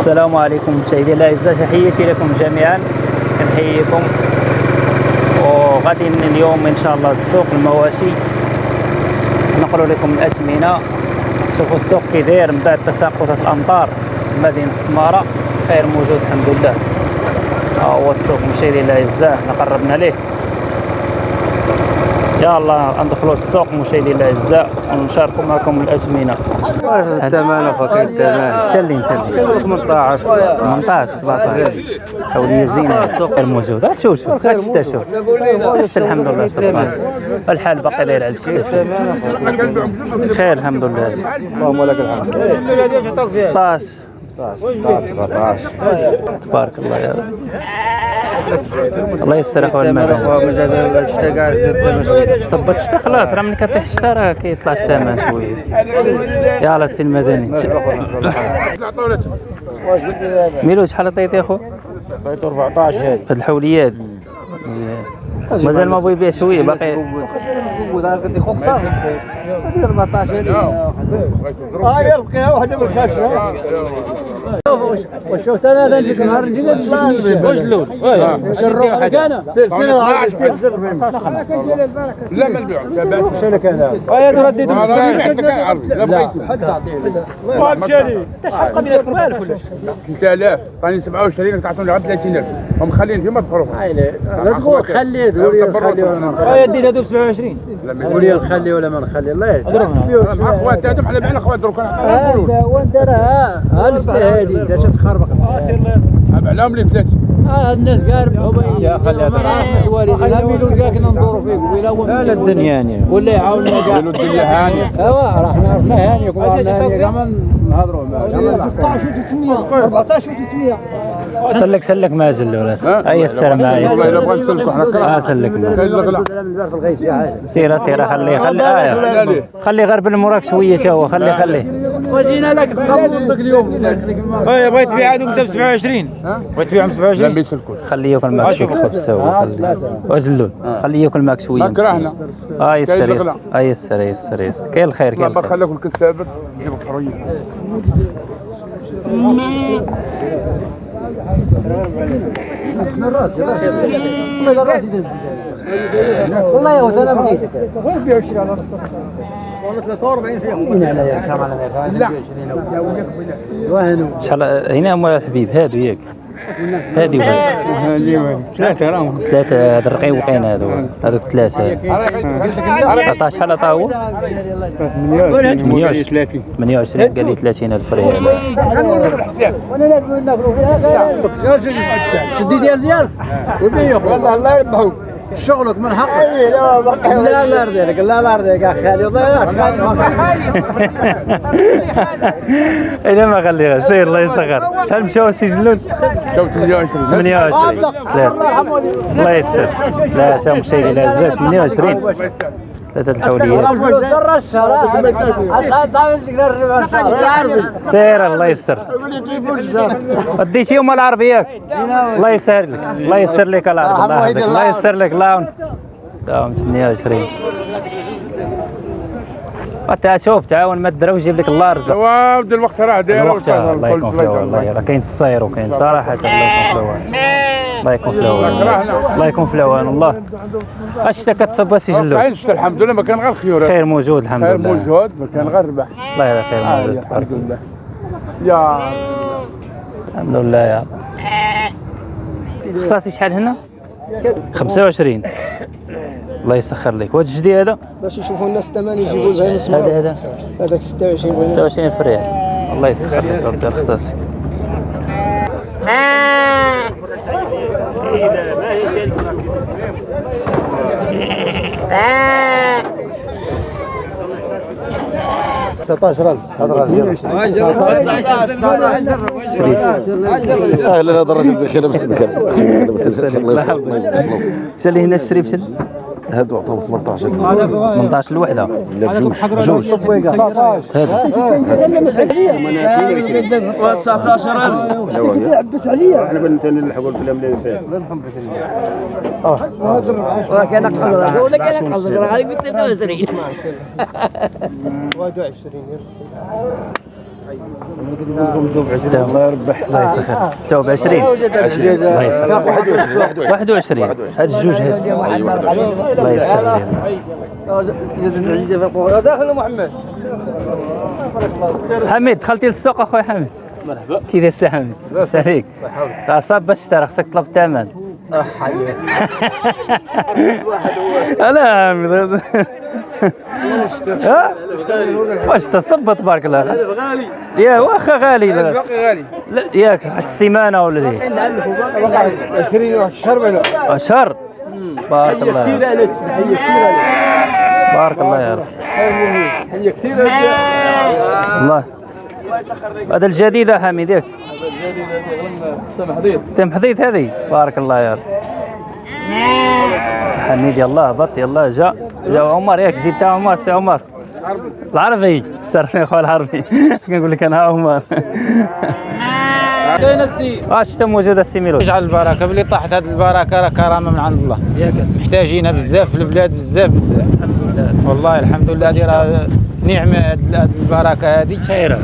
السلام عليكم مشاهدي الاعزاء تحياتي لكم جميعا. كنحييكم وغادي اليوم إن شاء الله للسوق المواشي. نقول لكم الأثمنة. شوفوا السوق كي داير من بعد تساقطات الأمطار. مدينة السمارة. خير موجود الحمد لله. ها هو السوق مشاهدي الاعزاء قربنا ليه. يلا ندخلوا السوق مشاهدي الأعزاء ونشاركوا معكم الاثمنه الثمن أخوك الثمن تلين تلين 18 18 17 حولية زينة. السوق الموجود شوف شوف. شتا شوف الحمد لله سبحان الحال باقي داير الكيف خير الحمد لله. اللهم لك الحمد. 16 16 17 تبارك الله يا رب. الله يسر اخويا المدن اخويا مجاز الشتا كاع صبت الشتا خلاص راه ملي كطيح الشتا راه كيطلع الثمن شوية. يلا السي المدني. ميلو شحال عطيتي أخو؟ عطيته 14 هذه في الحوليات. مازال ما بغى يبيع شوية باقي. قلت خوك صافي 14 هذه آه من الخشره وشفت أنا نجيك نهار نجي واش اللون؟ واش الروح أنا؟ لا ما نبيعش واش لك أنا؟ ترديت أنا عرض لا بغيت حد تعطيه مشاري انت شحال قبل ياك 4000 ولا 6000 ثاني 27 تعطوني غير 30000 هم خليني فيما تفرقوا لا تقول خليه تقول لي نخلي ولا ما نخلي ديت هذو ب 27 تقول لي نخلي ولا ما نخلي الله يهديك مع خوات هذوم حنا بعنا خوات دروك هذا وانت راه هالفت هذه انت تخربق علام لي ثلاثة آه الناس قارب يا خلي الوالدين لا ميلود كاع كنا ندوروا فيك ولا هو مسكين الدنيا يعني ولا يعاوننا كاع الدنيا هانية. ايوا راه حنا عرفنا هانيك وعرفنا هانيك كما نهضروا معاه 14 و300 سلك سلك ما جل ولا أي والله الا معايا بغا نسلكوا حنا كره آه سلك. سيرة سيرة خليه خليه آه. خليه غير بالمراك شوية تا هو خليه خليه وجينا لك تقبضك اليوم. بغيت تبيع هذوك ب 27 بغيت تبيعهم ب لا 27 ما يسلكوش خليه ياكل معك شوية خبز هو خليه وزلون خليه ياكل معك شوية ما كرهنا. آه يسر يسر. آه يسر يسر يسر كاين الخير كاين ما الخير. خلاك الكل ثابت جيب الحريه والله يا ولد أنا بغيتك والله 43 فيهم أنا يا كمال أنا 20 وهنو شحال هنا مول الحبيب هادو ياك هادي وهادي ثلاثة راهم ثلاثة هاد الرقيوقين هادو هادوك ثلاثة عطاه شحال عطاه هو 28 28 قال لي 30 الف ريال وأنا لا شدي ديال ديالك يا والله الله يربحوك شغلك من حقك لا لا يرضيك لا لا يرضيك يا خالي والله يا خالي ما اذا ما خليها سير الله يسخر شحال مشاو السجلون شاو 28 28 ثلاثة الله يستر لا شاف مشاهدي الاعزاء 28 ثلاثة الحوليات شاء الله سير الله يستر. وديتيهم العربي ياك الله يسهر لك. الله يسر لك العربي الله. يحفظك الله يسر لك. لاون. داوم 28 وتا شوف تعاون ما تدرا ويجيب لك الله رزق. بدا الوقت راه داير. الوقت الله يكون في العون الله راه كاين الصاير وكاين صراحة. الله يكون في العون الله يكون في العون الله يكون في العون الله. اش كتصب سجلو كاين الحمد لله ما كان غير خيور خير موجود الحمد خير لله. موجود ما كان غير ربح. الله يلا خير موجود. الحمد لله. يا الحمد لله يا خصاصي شحال هنا؟ 25 الله يسخر لك. وهذا الجدي هذا؟ باش يشوفوا الناس الثمن يجيبوا زين اسمه هذا هذا؟ هذاك 26 26 في ريال الله يسخر لك ربي الخصاصي أهلا هذا الرجل بخير بس بخير. بس بخير الله يسلمك. شال هنا الشريف شال هادو عطاهم 18 18 الوحده لا بجوج بجوج إحنا بنت نلحقوا الفيلم اللي فيه كان قصدك ولا كان راه غادي ب 23 الله يربح الله يسخر تو ب 20 الله يسخر 21 هاد الجوج هاد الله يسخر داخل محمد حميد دخلتي للسوق اخويا حميد. مرحبا. كي داير سي حميد ساليك صاب باش تشتري خصك تطلب الثمن لا حميد ها؟ واش تصبت تبارك الله غالي. يا واخا غالي. لا باقي غالي. لا ياك واحد السيمانة ولا دي 20 شهر بعدا شهر بارك الله كثير عليك حيه كثير بارك الله يا رب. هي كثير الله. هذا الجديدة حميد ياك. تم حديد هذه. بارك الله يا رب. حميد يلا هبط يلا جا جا عمر ياك زيد تا عمر سي عمر. العربي سرني خويا العربي. كنقول لك أنا عمر. كاين السي. واش انت موجود السي ميلو. اجعل البركة. بلي طاحت هذه البركة راه كرامة من عند الله. محتاجينها بزاف في البلاد بزاف بزاف. الحمد لله. والله الحمد لله هذه راه نعمة هاد البركة هذه خير.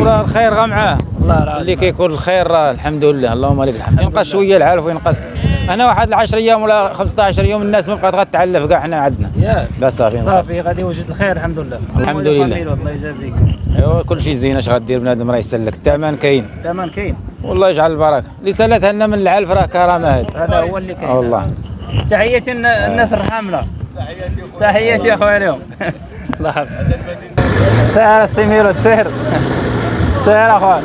وراه الخير غا معاه. الله اللي كيكون الخير راه الحمد لله. اللهم لك الحمد. ينقص شوية العالف وينقص. أنا واحد 10 أيام ولا 15 يوم الناس ما بقات غتعلف كاع حنا عندنا. ياك لا صافي صافي غادي يوجد الخير الحمد لله. الحمد لله. الله يجازيك. ايوا كل شيء زين. اش غدير بنادم؟ راه يسلك. الثمن كاين. تمام كاين. والله يجعل البركة. اللي سالتها لنا من العلف راه كرامة هذه. هذا هو اللي كاين. آه والله. تحياتي الن- الناس الحاملة. تحياتي يا أخويا اليوم. الله يحفظك. سير السميرو سير سير اخويا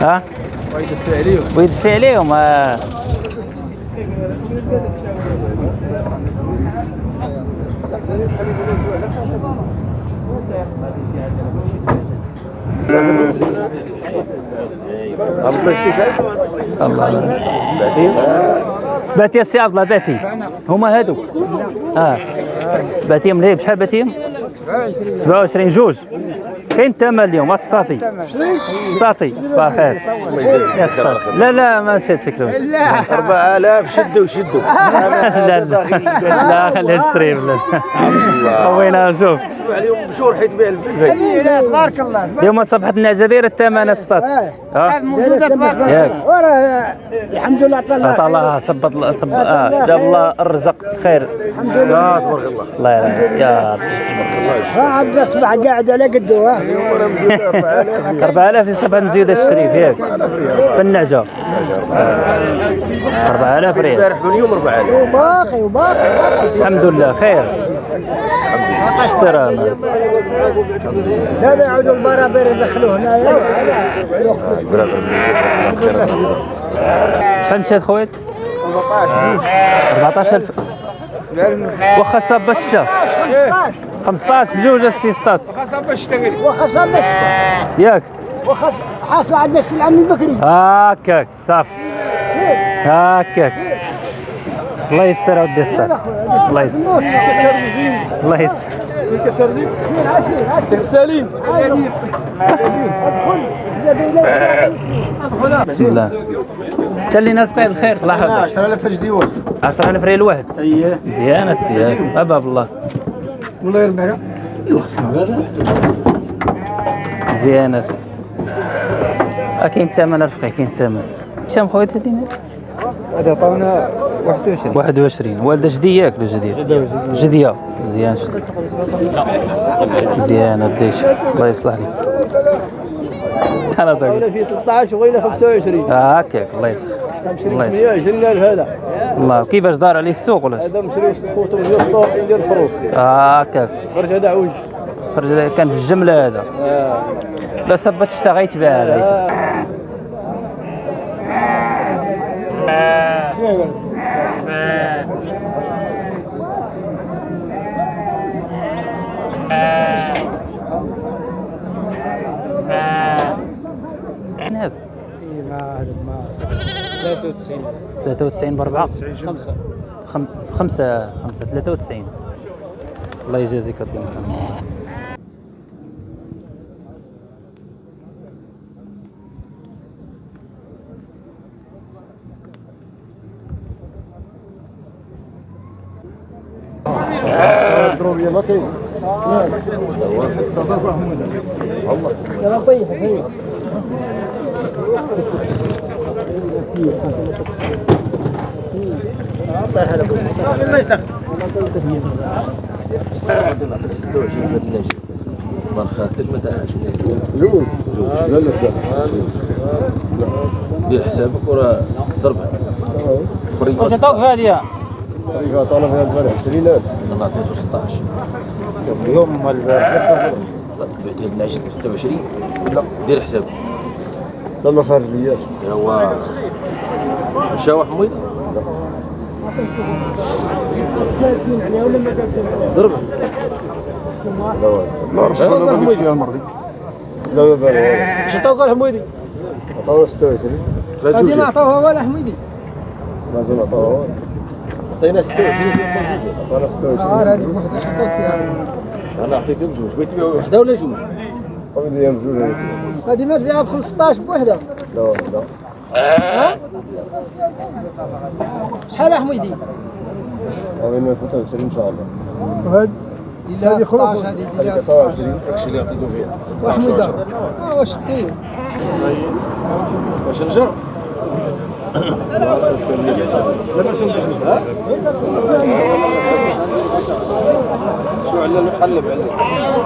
ها؟ ويدفع عليهم. ويدفع عليهم. الله. باتي السي عبد الله باتي. هما هادو. آه. باتيهم ليه؟ بشحال باتيهم؟ 27 جوج. كاين الثمن اليوم اسطاطي اسطاطي بخير. لا لا ما نسيت سكرو 4000 شدوا شدوا لا لا لا خليها تشري بلا خوينا شوف. عليهم بشور حيت بيع البيت. تبارك الله اليوم صبحت النعجة الثمن اسطاط موجودة تبارك وراه الحمد لله عطا الله عطا الله صبت الله صب آه جاب الله الرزق خير. لا تبارك الله. الله يرحمك يا رب. صعب تصبح قاعد على قده ها. 4000 يصبح نزيد الشريف ياك في النعجه 4000 ريال. البارح واليوم 4000 وباقي وباقي الحمد لله خير. ما. دابا يعودوا البرابر يدخلوا هنايا شحال مشات خويا؟ 14000 واخا صاب الشتا 15 بجوج السي سطات واخا صابت ياك. واخا حاصل عندنا السلعه من بكري هكاك صافي. هكاك الله يستر ودي سطات الله يستر الله يستر بسم الله. خلينا في الخير. الله يحفظك 10000 جديول 10000 ريال واحد. اييه مزيان اسدي باب الله الله يربحك مزيان اسدي آه، كاين الثمن رفقي كاين الثمن. شام خويا تدينا هذا عطاونا 21 21 والده جدي ياك ولا جديد جدية. مزيان. مزيان وديش الله يصلح لك. أنا طيب في 13 وغينا 25 آه، هكاك. الله يصلح. الله يصلح 120000 هذا الله كيفاش دار عليه السوق ولا؟ هذا مشري ست خوتو السطور ديال الخروج. آه، هكاك. خرج هذا عوج. خرج كان في الجمله هذا. لا صبت اشتغيت بها هذا. هذا 93 بأربعة. خمسة. خمسة خمسة 93 الله يجازيك الدين عندنا 26 في هذا النجم ما نخاطلك ما تاعش جوج لا. لا. لا دير حسابك وراه ضربه خريج واش عطاوك في هذه طريقة طالب هذا البارح 20000 أنا عطيته 16 اليوم البارح بعتيه النجم 26 لا دير حسابك لا ما خارج لياش هو مشاوح حميد ضربه لا راه شكون اللي غادي فيها المرضي لا لا لا اش عطاوك الحميدي عطاونا 26 هادي ما عطاوها والو حميدي مازال عطاوها عطينا 26 في عطانا 26 آه هادي بوحدها اش عطاوك فيها. أنا عطيتهم جوج. بغيت تبيع وحدة ولا جوج؟ قبل ديال بجوج هذيك هادي ما تبيعها ب 15 بوحدها لا لا. شحال حميدي؟ غادي 25 ان شاء الله دير لها 16 هادي دير لها 16 26 داكشي اللي عطيتو فيها وحميده آه واش دير واش نجر؟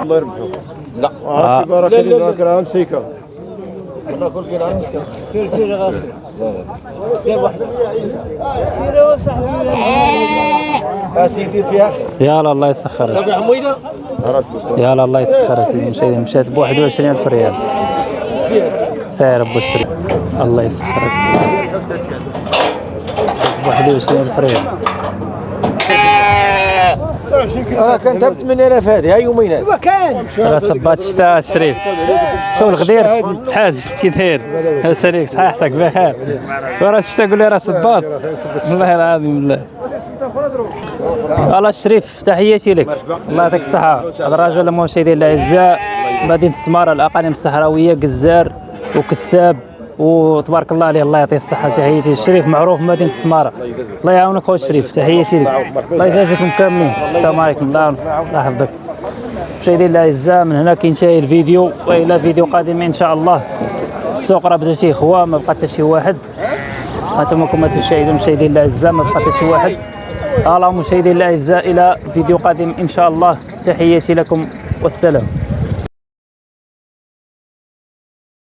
الله يربحو. لا. آه سيجاره لا، لا، أنا كل على مسكن سير سير يا غافل اسيدي فيها يلا الله يسخر. صافي حميدة. يلا الله يسخر. سيدي مشيت مشات ب 21000 ريال. ساير أبو الشريف. الله يسخر. سيدي. ب 21000 ريال. أنا كانت ب 8000 هذه ها يومين هذه وكان راه صبات الشتاء الشريف شوف الغدير؟ الحاج كي داير. ساليك صحيحتك بخير. وراه الشتاء قول لي راه صباط. والله العظيم بالله الله الشريف تحياتي لك. الله يعطيك الصحة. هذا الرجل المشاهدين الأعزاء مدينة سمارة الأقاليم الصحراوية جزار وكساب. وتبارك الله عليه الله يعطيه الصحة تحياتي الشريف معروف في مدينة سمارة الله يعاونك خويا الشريف تحياتي لك. الله يجازيكم كاملين. السلام عليكم. الله الله يحفظك. مشاهدينا الأعزاء من هنا كينتهي الفيديو وإلى فيديو قادم إن شاء الله. السوق راه بدا تيخوى ما بقى حتى شي واحد. هانتوما كما تشاهدون مشاهدينا الأعزاء ما بقى حتى شي واحد. اللهم مشاهدينا الأعزاء إلى فيديو قادم إن شاء الله. تحياتي لكم والسلام.